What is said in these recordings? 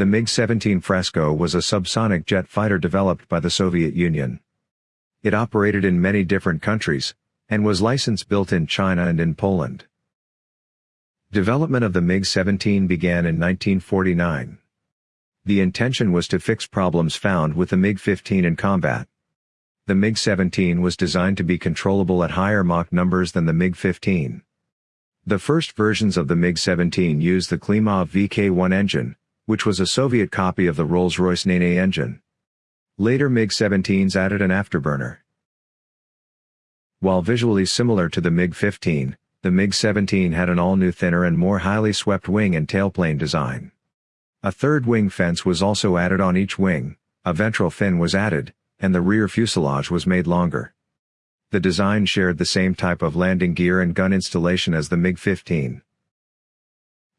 The MiG-17 Fresco was a subsonic jet fighter developed by the Soviet Union. It operated in many different countries, and was licensed built in China and in Poland. Development of the MiG-17 began in 1949. The intention was to fix problems found with the MiG-15 in combat. The MiG-17 was designed to be controllable at higher Mach numbers than the MiG-15. The first versions of the MiG-17 used the Klimov VK-1 engine, which was a Soviet copy of the Rolls-Royce Nene engine. Later MiG-17s added an afterburner. While visually similar to the MiG-15, the MiG-17 had an all-new thinner and more highly swept wing and tailplane design. A third wing fence was also added on each wing, a ventral fin was added, and the rear fuselage was made longer. The design shared the same type of landing gear and gun installation as the MiG-15.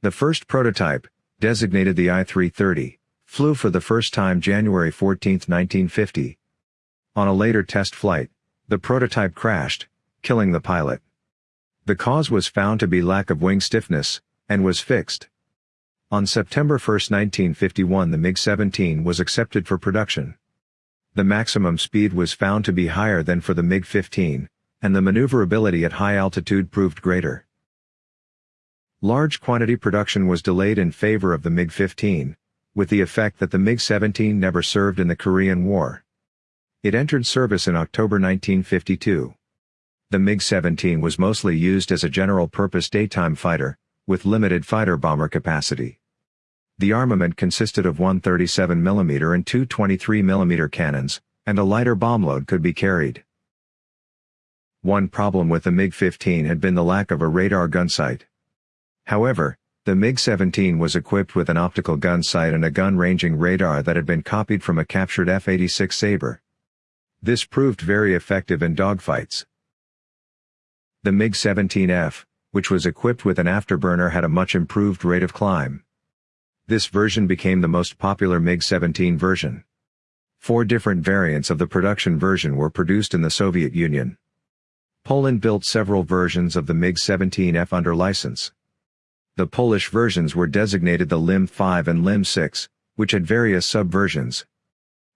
The first prototype, designated the I-330, flew for the first time January 14, 1950. On a later test flight, the prototype crashed, killing the pilot. The cause was found to be lack of wing stiffness, and was fixed. On September 1, 1951 the MiG-17 was accepted for production. The maximum speed was found to be higher than for the MiG-15, and the maneuverability at high altitude proved greater. Large quantity production was delayed in favor of the MiG-15, with the effect that the MiG-17 never served in the Korean War. It entered service in October 1952. The MiG-17 was mostly used as a general-purpose daytime fighter, with limited fighter-bomber capacity. The armament consisted of one 37mm and two 23mm cannons, and a lighter bomb load could be carried. One problem with the MiG-15 had been the lack of a radar gun sight. However, the MiG-17 was equipped with an optical gun sight and a gun-ranging radar that had been copied from a captured F-86 Sabre. This proved very effective in dogfights. The MiG-17F, which was equipped with an afterburner had a much improved rate of climb. This version became the most popular MiG-17 version. Four different variants of the production version were produced in the Soviet Union. Poland built several versions of the MiG-17F under license. The Polish versions were designated the LIM 5 and LIM 6, which had various subversions.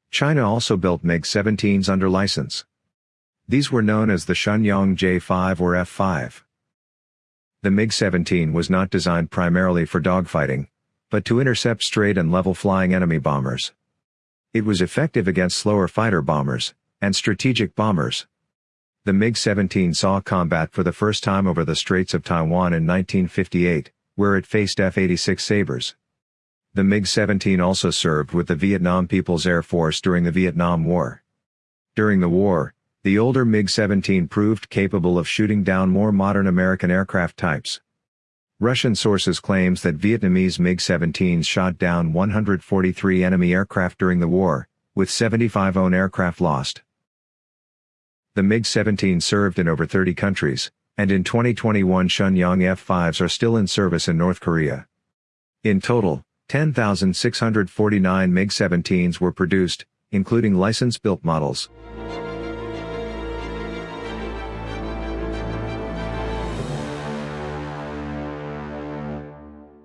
China also built MiG-17s under license. These were known as the Shenyang J5 or F5. The MiG-17 was not designed primarily for dogfighting, but to intercept straight and level flying enemy bombers. It was effective against slower fighter bombers, and strategic bombers. The MiG-17 saw combat for the first time over the Straits of Taiwan in 1958, where it faced F-86 Sabres. The MiG-17 also served with the Vietnam People's Air Force during the Vietnam War. During the war, the older MiG-17 proved capable of shooting down more modern American aircraft types. Russian sources claims that Vietnamese MiG-17s shot down 143 enemy aircraft during the war, with 75 own aircraft lost. The MiG-17 served in over 30 countries, and in 2021 Shenyang F-5s are still in service in North Korea. In total, 10,649 MiG-17s were produced, including license-built models.